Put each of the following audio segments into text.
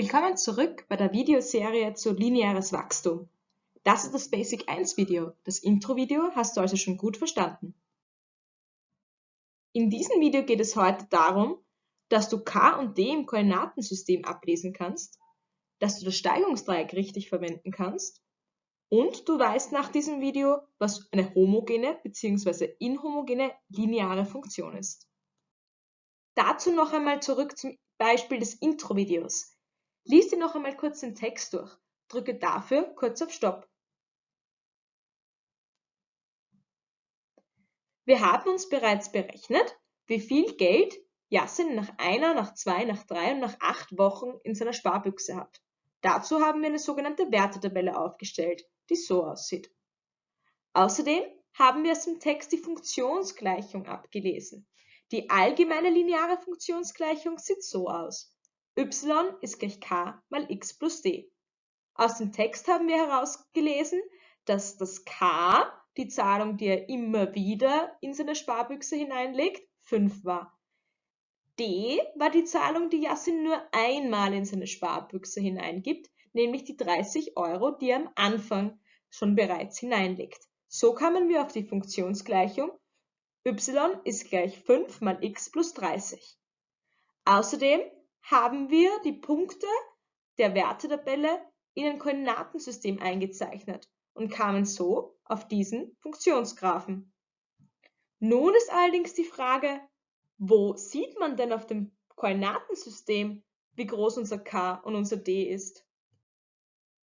Willkommen zurück bei der Videoserie zu lineares Wachstum. Das ist das Basic 1 Video. Das Intro-Video hast du also schon gut verstanden. In diesem Video geht es heute darum, dass du k und d im Koordinatensystem ablesen kannst, dass du das Steigungsdreieck richtig verwenden kannst und du weißt nach diesem Video, was eine homogene bzw. inhomogene lineare Funktion ist. Dazu noch einmal zurück zum Beispiel des Intro-Videos. Lies dir noch einmal kurz den Text durch. Drücke dafür kurz auf Stopp. Wir haben uns bereits berechnet, wie viel Geld Yassin nach einer, nach zwei, nach drei und nach acht Wochen in seiner Sparbüchse hat. Dazu haben wir eine sogenannte Wertetabelle aufgestellt, die so aussieht. Außerdem haben wir aus dem Text die Funktionsgleichung abgelesen. Die allgemeine lineare Funktionsgleichung sieht so aus y ist gleich k mal x plus d. Aus dem Text haben wir herausgelesen, dass das k, die Zahlung, die er immer wieder in seine Sparbüchse hineinlegt, 5 war. D war die Zahlung, die Yassin nur einmal in seine Sparbüchse hineingibt, nämlich die 30 Euro, die er am Anfang schon bereits hineinlegt. So kamen wir auf die Funktionsgleichung y ist gleich 5 mal x plus 30. Außerdem haben wir die Punkte der Wertetabelle in ein Koordinatensystem eingezeichnet und kamen so auf diesen Funktionsgraphen. Nun ist allerdings die Frage, wo sieht man denn auf dem Koordinatensystem, wie groß unser k und unser d ist?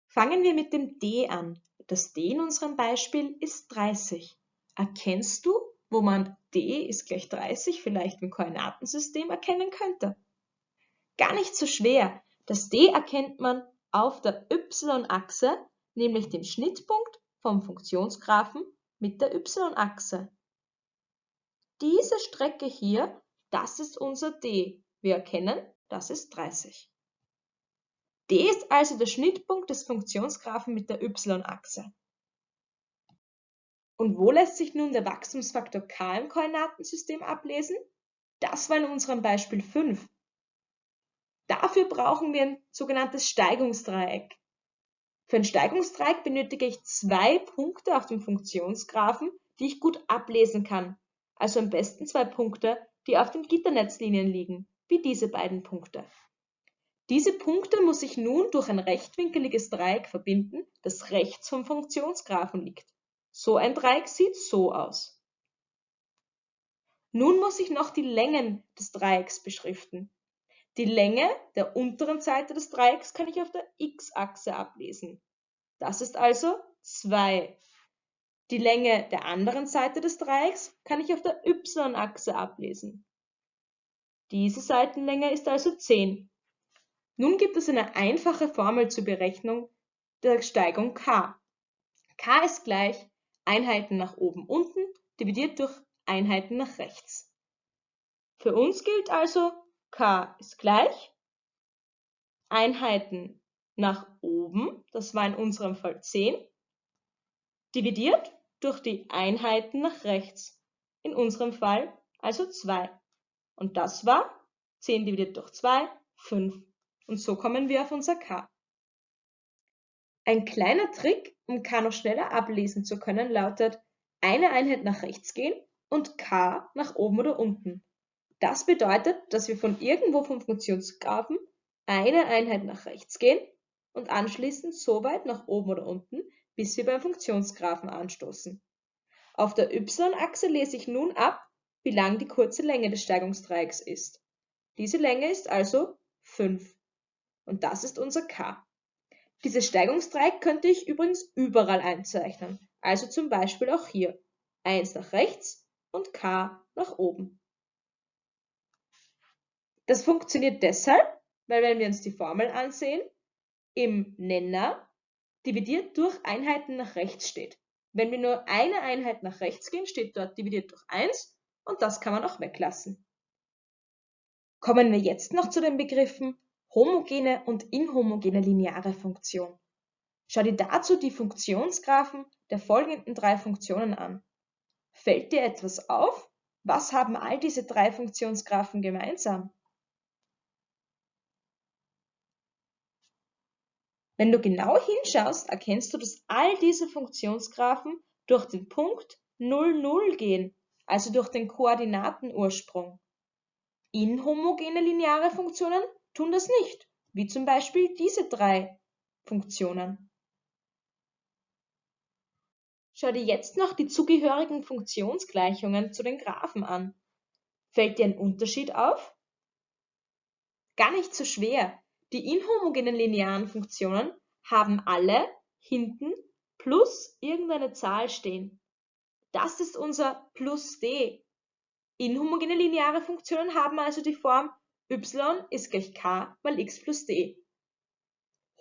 Fangen wir mit dem d an. Das d in unserem Beispiel ist 30. Erkennst du, wo man d ist gleich 30 vielleicht im Koordinatensystem erkennen könnte? Gar nicht so schwer. Das D erkennt man auf der y-Achse, nämlich dem Schnittpunkt vom Funktionsgraphen mit der y-Achse. Diese Strecke hier, das ist unser D. Wir erkennen, das ist 30. D ist also der Schnittpunkt des Funktionsgraphen mit der y-Achse. Und wo lässt sich nun der Wachstumsfaktor k im Koordinatensystem ablesen? Das war in unserem Beispiel 5. Dafür brauchen wir ein sogenanntes Steigungsdreieck. Für ein Steigungsdreieck benötige ich zwei Punkte auf dem Funktionsgraphen, die ich gut ablesen kann. Also am besten zwei Punkte, die auf den Gitternetzlinien liegen, wie diese beiden Punkte. Diese Punkte muss ich nun durch ein rechtwinkeliges Dreieck verbinden, das rechts vom Funktionsgraphen liegt. So ein Dreieck sieht so aus. Nun muss ich noch die Längen des Dreiecks beschriften. Die Länge der unteren Seite des Dreiecks kann ich auf der x-Achse ablesen. Das ist also 2. Die Länge der anderen Seite des Dreiecks kann ich auf der y-Achse ablesen. Diese Seitenlänge ist also 10. Nun gibt es eine einfache Formel zur Berechnung der Steigung k. k ist gleich Einheiten nach oben unten dividiert durch Einheiten nach rechts. Für uns gilt also k ist gleich Einheiten nach oben, das war in unserem Fall 10, dividiert durch die Einheiten nach rechts, in unserem Fall also 2. Und das war 10 dividiert durch 2, 5. Und so kommen wir auf unser k. Ein kleiner Trick, um k noch schneller ablesen zu können, lautet eine Einheit nach rechts gehen und k nach oben oder unten. Das bedeutet, dass wir von irgendwo vom Funktionsgraphen eine Einheit nach rechts gehen und anschließend so weit nach oben oder unten, bis wir beim Funktionsgraphen anstoßen. Auf der y-Achse lese ich nun ab, wie lang die kurze Länge des Steigungsdreiecks ist. Diese Länge ist also 5. Und das ist unser k. Dieses Steigungsdreieck könnte ich übrigens überall einzeichnen, also zum Beispiel auch hier. 1 nach rechts und k nach oben. Das funktioniert deshalb, weil wenn wir uns die Formel ansehen, im Nenner dividiert durch Einheiten nach rechts steht. Wenn wir nur eine Einheit nach rechts gehen, steht dort dividiert durch 1 und das kann man auch weglassen. Kommen wir jetzt noch zu den Begriffen homogene und inhomogene lineare Funktion. Schau dir dazu die Funktionsgraphen der folgenden drei Funktionen an. Fällt dir etwas auf? Was haben all diese drei Funktionsgraphen gemeinsam? Wenn du genau hinschaust, erkennst du, dass all diese Funktionsgraphen durch den Punkt 0, 0 gehen, also durch den Koordinatenursprung. Inhomogene lineare Funktionen tun das nicht, wie zum Beispiel diese drei Funktionen. Schau dir jetzt noch die zugehörigen Funktionsgleichungen zu den Graphen an. Fällt dir ein Unterschied auf? Gar nicht so schwer. Die inhomogenen linearen Funktionen haben alle hinten plus irgendeine Zahl stehen. Das ist unser plus d. Inhomogene lineare Funktionen haben also die Form y ist gleich k mal x plus d.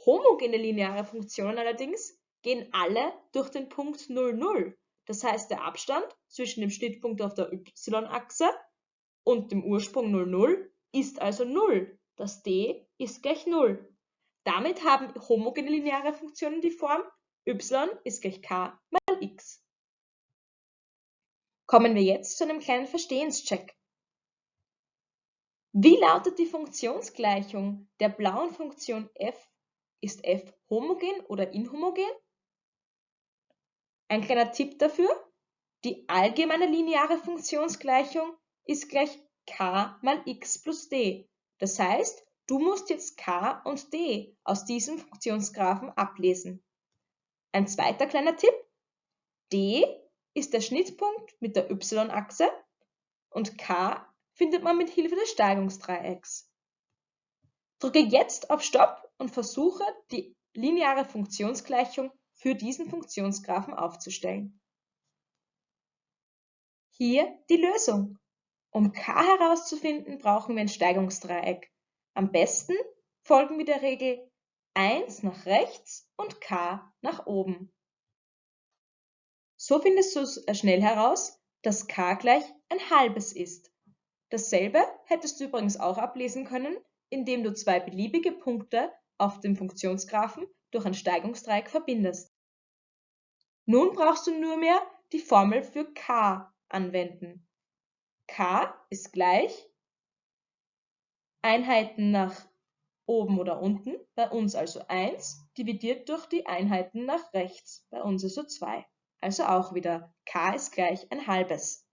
Homogene lineare Funktionen allerdings gehen alle durch den Punkt 0, 0. Das heißt, der Abstand zwischen dem Schnittpunkt auf der y-Achse und dem Ursprung 0, 0 ist also 0. Das d ist gleich 0. Damit haben homogene lineare Funktionen die Form y ist gleich k mal x. Kommen wir jetzt zu einem kleinen Verstehenscheck. Wie lautet die Funktionsgleichung der blauen Funktion f? Ist f homogen oder inhomogen? Ein kleiner Tipp dafür, die allgemeine lineare Funktionsgleichung ist gleich k mal x plus d. Das heißt, du musst jetzt k und d aus diesem Funktionsgraphen ablesen. Ein zweiter kleiner Tipp, d ist der Schnittpunkt mit der y-Achse und k findet man mit Hilfe des Steigungsdreiecks. Drücke jetzt auf Stopp und versuche, die lineare Funktionsgleichung für diesen Funktionsgraphen aufzustellen. Hier die Lösung. Um k herauszufinden, brauchen wir ein Steigungsdreieck. Am besten folgen wir der Regel 1 nach rechts und k nach oben. So findest du schnell heraus, dass k gleich ein halbes ist. Dasselbe hättest du übrigens auch ablesen können, indem du zwei beliebige Punkte auf dem Funktionsgraphen durch ein Steigungsdreieck verbindest. Nun brauchst du nur mehr die Formel für k anwenden. k ist gleich Einheiten nach oben oder unten, bei uns also 1, dividiert durch die Einheiten nach rechts, bei uns also 2. Also auch wieder k ist gleich ein halbes.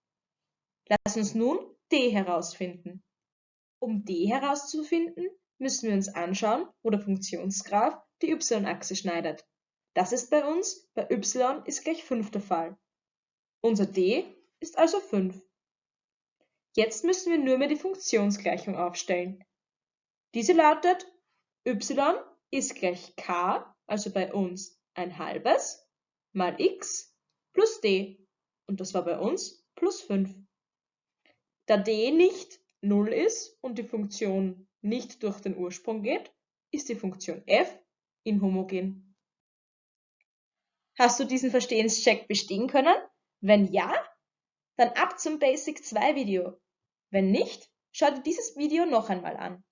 Lass uns nun d herausfinden. Um d herauszufinden, müssen wir uns anschauen, wo der Funktionsgraph die y-Achse schneidet. Das ist bei uns bei y ist gleich 5 der Fall. Unser d ist also 5. Jetzt müssen wir nur mehr die Funktionsgleichung aufstellen. Diese lautet y ist gleich k, also bei uns ein halbes, mal x plus d und das war bei uns plus 5. Da d nicht 0 ist und die Funktion nicht durch den Ursprung geht, ist die Funktion f inhomogen. Hast du diesen Verstehenscheck bestehen können? Wenn ja, dann ab zum Basic 2 Video. Wenn nicht, schau dir dieses Video noch einmal an.